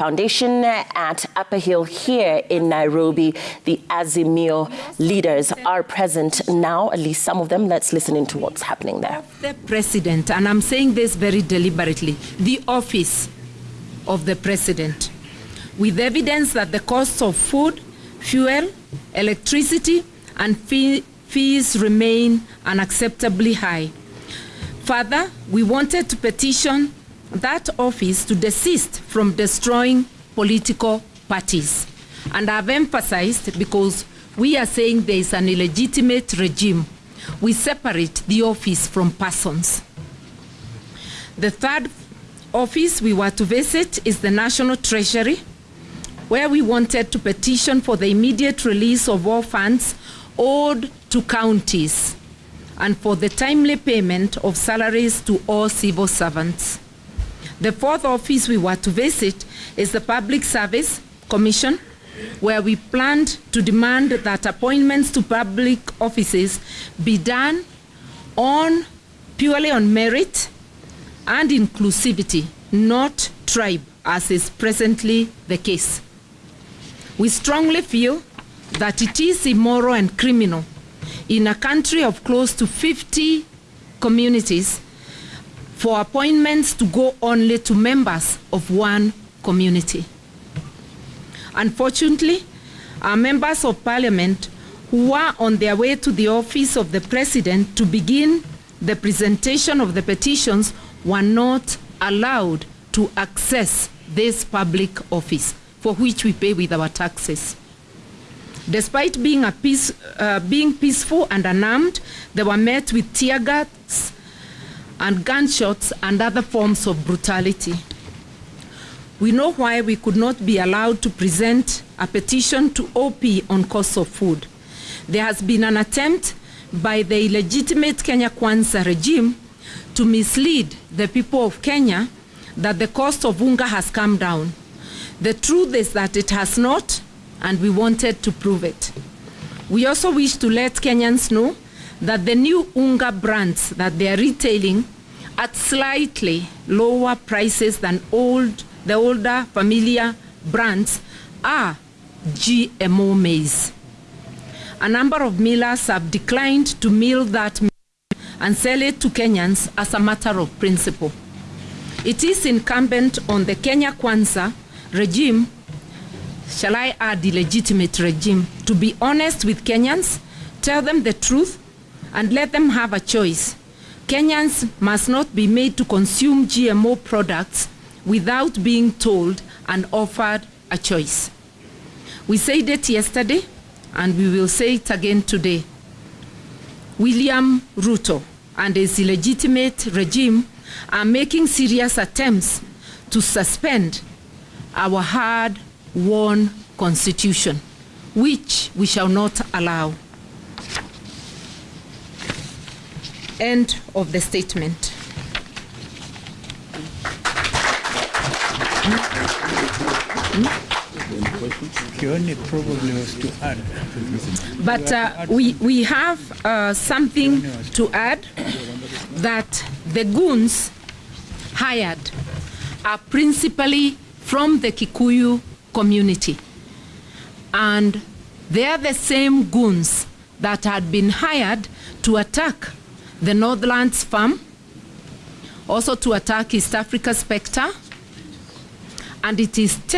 Foundation at Upper Hill here in Nairobi. The Azimio leaders are present now, at least some of them. Let's listen into what's happening there. The president, and I'm saying this very deliberately, the office of the president, with evidence that the costs of food, fuel, electricity, and fee fees remain unacceptably high. Further, we wanted to petition that office to desist from destroying political parties. And I've emphasized because we are saying there is an illegitimate regime. We separate the office from persons. The third office we were to visit is the National Treasury, where we wanted to petition for the immediate release of all funds owed to counties and for the timely payment of salaries to all civil servants. The fourth office we were to visit is the Public Service Commission, where we planned to demand that appointments to public offices be done on purely on merit and inclusivity, not tribe, as is presently the case. We strongly feel that it is immoral and criminal in a country of close to 50 communities for appointments to go only to members of one community. Unfortunately, our members of parliament who were on their way to the office of the president to begin the presentation of the petitions were not allowed to access this public office for which we pay with our taxes. Despite being, a peace, uh, being peaceful and unarmed, they were met with tear gas and gunshots and other forms of brutality. We know why we could not be allowed to present a petition to OP on cost of food. There has been an attempt by the illegitimate Kenya Kwanza regime to mislead the people of Kenya that the cost of unga has come down. The truth is that it has not, and we wanted to prove it. We also wish to let Kenyans know that the new unga brands that they are retailing at slightly lower prices than old, the older familiar brands are GMO maize. A number of millers have declined to mill that and sell it to Kenyans as a matter of principle. It is incumbent on the Kenya Kwanza regime, shall I add illegitimate regime, to be honest with Kenyans, tell them the truth, and let them have a choice. Kenyans must not be made to consume GMO products without being told and offered a choice. We said it yesterday, and we will say it again today. William Ruto and his illegitimate regime are making serious attempts to suspend our hard-won constitution, which we shall not allow. End of the statement. Was to add. But uh, we, we have uh, something to add that the goons hired are principally from the Kikuyu community. And they are the same goons that had been hired to attack the Northlands farm, also to attack East Africa Spectre, and it is